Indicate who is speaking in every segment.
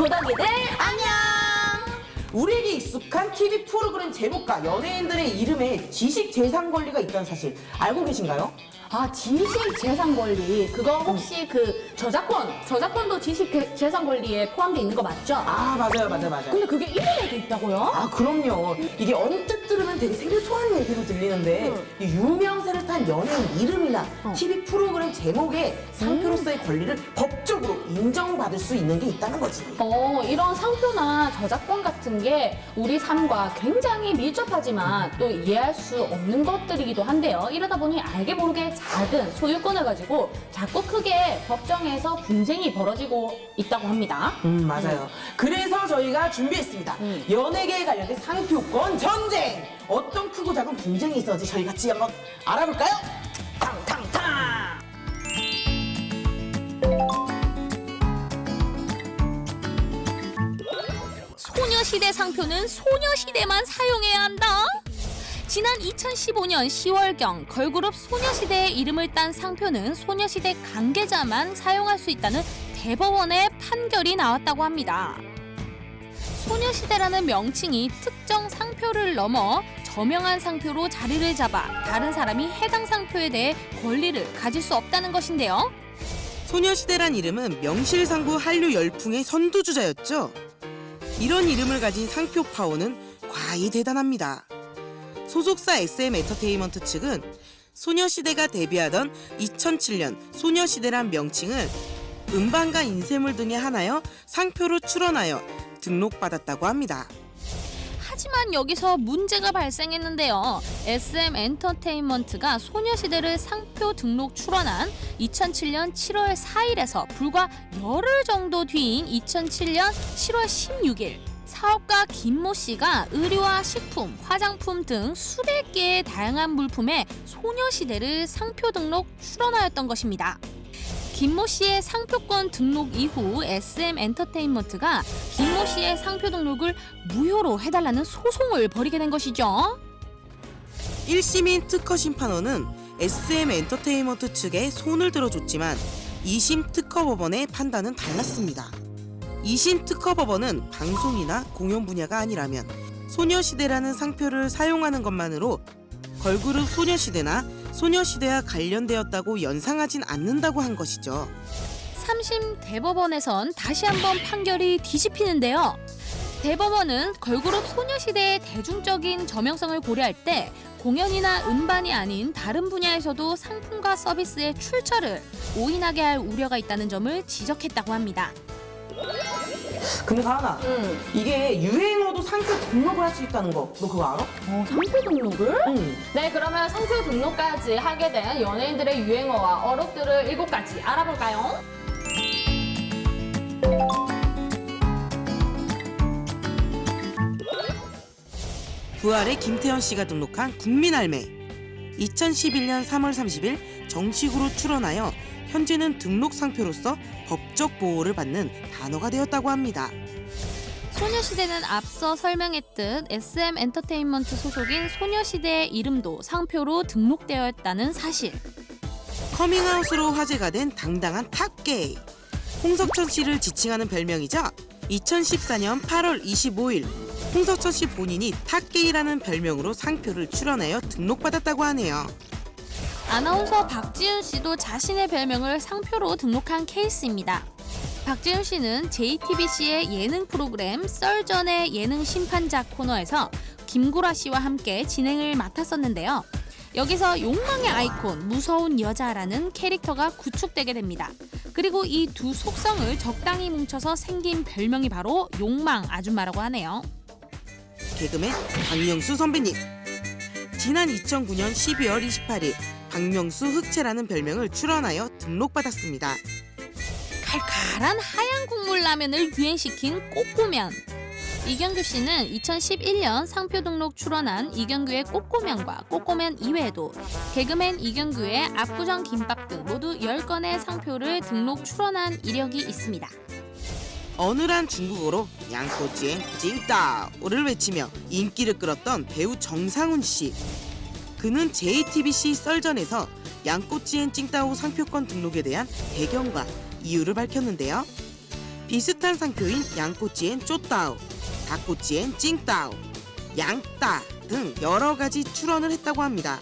Speaker 1: 고덕이들 안녕! 우리에게 익숙한 TV 프로그램 제목과 연예인들의 이름에 지식 재산 권리가 있다는 사실 알고 계신가요?
Speaker 2: 아, 지식 재산 권리. 그거 혹시 그 저작권, 저작권도 지식 개- 재산 권리에 포함되어 있는 거 맞죠?
Speaker 1: 아 맞아요 맞아요 맞아요.
Speaker 2: 근데 그게 이름에도 있다고요?
Speaker 1: 아 그럼요. 이게 언뜻 들으면 되게 생소한 얘기로 들리는데
Speaker 2: 응.
Speaker 1: 이 유명세를 탄 연예인 이름이나
Speaker 2: 어.
Speaker 1: TV 프로그램 제목에 상표로서의 권리를 법적으로 인정받을 수 있는 게 있다는 거지.
Speaker 2: 어, 이런 상표나 저작권 같은 게 우리 삶과 굉장히 밀접하지만 또 이해할 수 없는 것들이기도 한데요. 이러다 보니 알게 모르게 작은 소유권을 가지고 자꾸 크게 법정에서 분쟁이 벌어지고 있다고 합니다.
Speaker 1: 음 맞아요. 그래서 저희가 준비했습니다.
Speaker 2: 음.
Speaker 1: 연예계에 관련된 상표권 전쟁. 어떤 크고 작은 분쟁이 있었는지 저희 같이 한번 알아볼까요? 탕탕탕.
Speaker 3: 소녀시대 상표는 소녀시대만 사용해야 한다. 지난 2015년 10월경 걸그룹 소녀시대의 이름을 딴 상표는 소녀시대 관계자만 사용할 수 있다는 대법원의 판결이 나왔다고 합니다. 소녀시대라는 명칭이 특정 상표를 넘어 저명한 상표로 자리를 잡아 다른 사람이 해당 상표에 대해 권리를 가질 수 없다는 것인데요.
Speaker 4: 소녀시대란 이름은 명실상부 한류 열풍의 선두주자였죠. 이런 이름을 가진 상표 파워는 과히 대단합니다. 소속사 SM 엔터테인먼트 측은 소녀시대가 데뷔하던 2007년 소녀시대란 명칭을 음반과 인쇄물 등에 한하여 상표로 출원하여 등록받았다고 합니다.
Speaker 3: 하지만 여기서 문제가 발생했는데요. SM 엔터테인먼트가 소녀시대를 상표 등록 출원한 2007년 7월 4일에서 불과 열흘 정도 뒤인 2007년 7월 16일 사업가 김모 씨가 의류와 식품, 화장품 등 수백 개의 다양한 물품에 소녀시대를 상표 등록 출원하였던 것입니다. 김모 씨의 상표권 등록 이후 SM 엔터테인먼트가 김모 씨의 상표 등록을 무효로 해달라는 소송을 벌이게 된 것이죠.
Speaker 4: 1심인 특허 심판원은 SM 엔터테인먼트 측에 손을 들어줬지만 2심 특허 법원의 판단은 달랐습니다. 2심 특허법원은 방송이나 공연 분야가 아니라면 소녀시대라는 상표를 사용하는 것만으로 걸그룹 소녀시대나 소녀시대와 관련되었다고 연상하진 않는다고 한 것이죠.
Speaker 3: 3심 대법원에선 다시 한번 판결이 뒤집히는데요. 대법원은 걸그룹 소녀시대의 대중적인 저명성을 고려할 때 공연이나 음반이 아닌 다른 분야에서도 상품과 서비스의 출처를 오인하게 할 우려가 있다는 점을 지적했다고 합니다.
Speaker 1: 근데 가은아,
Speaker 2: 응.
Speaker 1: 이게 유행어도 상표 등록을 할 수 있다는 거, 너 그거 알아?
Speaker 2: 어, 상표 등록을?
Speaker 1: 응.
Speaker 2: 네, 그러면 상표 등록까지 하게 된 연예인들의 유행어와 어록들을 일곱 가지 알아볼까요?
Speaker 4: 부활의 김태원 씨가 등록한 국민할매 2011년 3월 30일 정식으로 출원하여 현재는 등록 상표로서 법적 보호를 받는 단어가 되었다고 합니다.
Speaker 3: 소녀시대는 앞서 설명했듯 SM 엔터테인먼트 소속인 소녀시대의 이름도 상표로 등록되어 있다는 사실.
Speaker 4: 커밍아웃으로 화제가 된 당당한 탑게이. 홍석천 씨를 지칭하는 별명이죠. 2014년 8월 25일 홍석천 씨 본인이 탑게이라는 별명으로 상표를 출원하여 등록받았다고 하네요.
Speaker 3: 아나운서 박지윤 씨도 자신의 별명을 상표로 등록한 케이스입니다. 박지윤 씨는 JTBC의 예능 프로그램 썰전의 예능 심판자 코너에서 김구라 씨와 함께 진행을 맡았었는데요. 여기서 욕망의 아이콘 무서운 여자라는 캐릭터가 구축되게 됩니다. 그리고 이 두 속성을 적당히 뭉쳐서 생긴 별명이 바로 욕망 아줌마라고 하네요.
Speaker 4: 개그맨 박명수 선배님. 지난 2009년 12월 28일 박명수 흑채라는 별명을 출원하여 등록받았습니다.
Speaker 3: 칼칼한 하얀 국물 라면을 유행시킨 꼬꼬면. 이경규 씨는 2011년 상표 등록 출원한 이경규의 꼬꼬면과 꼬꼬면 이외에도 개그맨 이경규의 압구정 김밥 등 모두 10건의 상표를 등록 출원한 이력이 있습니다.
Speaker 4: 어느한 중국어로 양꼬치엔 찡따오를 외치며 인기를 끌었던 배우 정상훈 씨. 그는 JTBC 썰전에서 양꼬치엔 찡따오 상표권 등록에 대한 배경과 이유를 밝혔는데요. 비슷한 상표인 양꼬치엔 쪼따오,
Speaker 5: 닭꼬치엔 찡따오, 양따 등 여러 가지 출원을 했다고 합니다.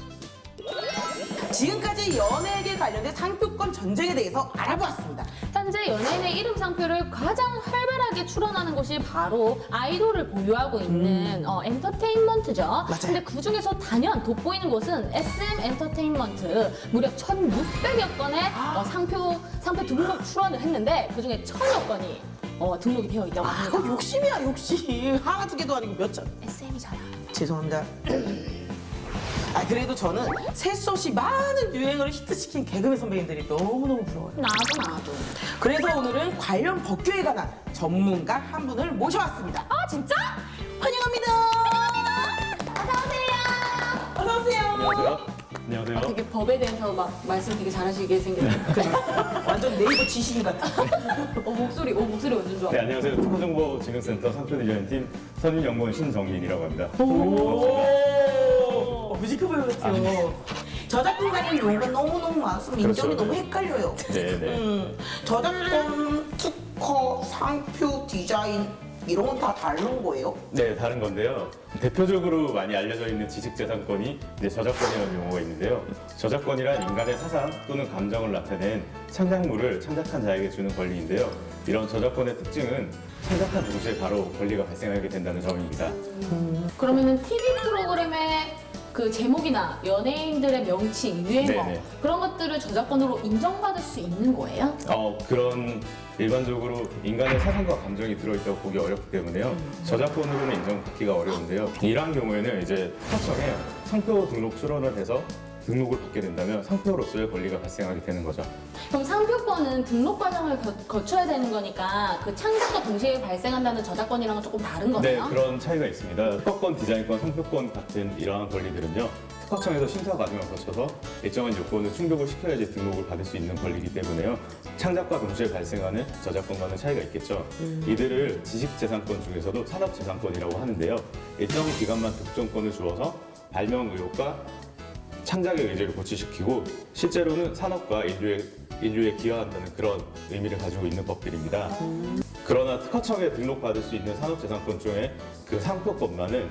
Speaker 4: 지금까지 연예계 관련된 상표권 전쟁에 대해서 알아보았습니다.
Speaker 3: 현재 연예인의 이름 상표를 가장 활 발하게 출원하는 곳이 바로 아이돌을 보유하고 있는 어, 엔터테인먼트죠. 근데 그 중에서 단연 돋보이는 곳은 SM 엔터테인먼트 무려 1,600여 건의 어, 상표 상표 등록 출원을 했는데 그 중에 1,000여 건이 어, 등록이 되어 있다고
Speaker 4: 아,
Speaker 3: 합니다.
Speaker 4: 그거 욕심이야, 욕심. 하나 두 개도 아니고 몇 천.
Speaker 3: SM이잖아.
Speaker 4: 죄송합니다. 아, 그래도 저는 셋수 없이 많은 유행어를 히트시킨 개그맨 선배님들이 너무너무 부러워요.
Speaker 3: 나도 나도.
Speaker 4: 그래서 오늘은 관련 법규에 관한 전문가 한 분을 모셔왔습니다.
Speaker 3: 아 진짜?
Speaker 4: 환영합니다. 어서 오세요.
Speaker 6: 안녕하세요. 안녕하세요.
Speaker 3: 되게 법에 대해서 막 말씀 되게 잘하시게 생겼어요.
Speaker 4: 완전 네이버 지신 같아.
Speaker 3: 어, 목소리, 어, 목소리 완전 좋아.
Speaker 6: 네, 안녕하세요. 특허정보진흥센터 상표디자인팀 선임연구원 신정민이라고 합니다.
Speaker 4: 오, 뮤지컬 배우 같아요. 저작권 관련 용어가 너무너무 많아서 민정이
Speaker 6: 그렇죠.
Speaker 4: 너무 헷갈려요.
Speaker 6: 네, 네.
Speaker 4: 음, 저작권, 특허, 상표, 디자인 이런 건 다 다른 거예요?
Speaker 6: 네, 다른 건데요. 대표적으로 많이 알려져 있는 지식재산권이 이제 저작권이라는 용어가 있는데요. 저작권이란 인간의 사상 또는 감정을 나타낸 창작물을 창작한 자에게 주는 권리인데요. 이런 저작권의 특징은 창작한 동시에 바로 권리가 발생하게 된다는 점입니다.
Speaker 3: 그러면은 TV 프로그램의 그 제목이나 연예인들의 명칭, 유행어
Speaker 6: 네네.
Speaker 3: 그런 것들을 저작권으로 인정받을 수 있는 거예요?
Speaker 6: 어, 그런 일반적으로 인간의 사상과 감정이 들어있다고 보기 어렵기 때문에요. 저작권으로는 인정받기가 어려운데요. 이러한 경우에는 이제 특허청에 상표 등록 출원을 해서 등록을 받게 된다면 상표로서의 권리가 발생하게 되는 거죠.
Speaker 3: 그럼 상표권은 등록 과정을 거, 쳐야 되는 거니까 그 창작과 동시에 발생한다는 저작권이랑은 조금 다른
Speaker 6: 네,
Speaker 3: 거네요?
Speaker 6: 그런 차이가 있습니다. 특허권, 디자인권, 상표권 같은 이러한 권리들은요. 특허청에서 심사 과정을 거쳐서 일정한 요건을 충족을 시켜야지 등록을 받을 수 있는 권리이기 때문에요. 창작과 동시에 발생하는 저작권과는 차이가 있겠죠. 이들을 지식재산권 중에서도 산업재산권이라고 하는데요. 일정 기간만 독점권을 주어서 발명 의혹과 창작의 의지를 고취시키고 실제로는 산업과 인류에, 인류에 기여한다는 그런 의미를 가지고 있는 법들입니다. 그러나 특허청에 등록받을 수 있는 산업재산권 중에 그 상표권만은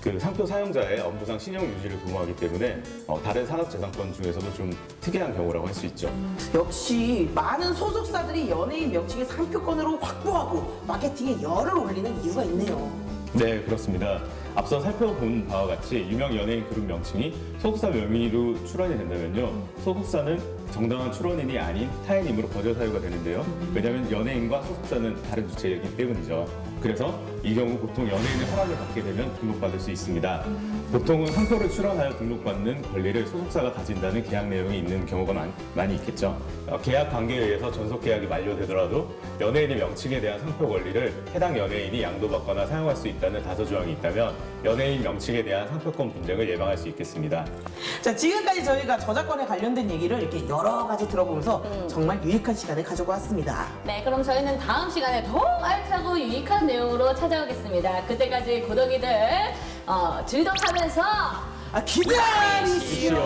Speaker 6: 그 상표 사용자의 업무상 신용 유지를 도모하기 때문에 어, 다른 산업재산권 중에서도 좀 특이한 경우라고 할 수 있죠.
Speaker 4: 역시 많은 소속사들이 연예인 명칭의 상표권으로 확보하고 마케팅에 열을 올리는 이유가 있네요.
Speaker 6: 네, 그렇습니다. 앞서 살펴본 바와 같이 유명 연예인 그룹 명칭이 소속사 명의로 출원이 된다면요. 소속사는 정당한 출원인이 아닌 타인임으로 거절 사유가 되는데요. 왜냐하면 연예인과 소속사는 다른 주체이기 때문이죠. 그래서 이 경우 보통 연예인의 허락을 받게 되면 등록받을 수 있습니다. 보통은 상표를 출원하여 등록받는 권리를 소속사가 가진다는 계약 내용이 있는 경우가 많, 많이 있겠죠. 어, 계약 관계에 의해서 전속 계약이 만료되더라도 연예인의 명칭에 대한 상표 권리를 해당 연예인이 양도받거나 사용할 수 있다는 다소 조항이 있다면 연예인 명칭에 대한 상표권 분쟁을 예방할 수 있겠습니다.
Speaker 4: 자, 지금까지 저희가 저작권에 관련된 얘기를 이렇게 여러 가지 들어보면서 정말 유익한 시간을 가지고 왔습니다.
Speaker 3: 네, 그럼 저희는 다음 시간에 더 알차고 유익한 내용으로 찾아오겠습니다. 그때까지 고덕이들 어, 즐덕하면서
Speaker 4: 아, 기다리시오.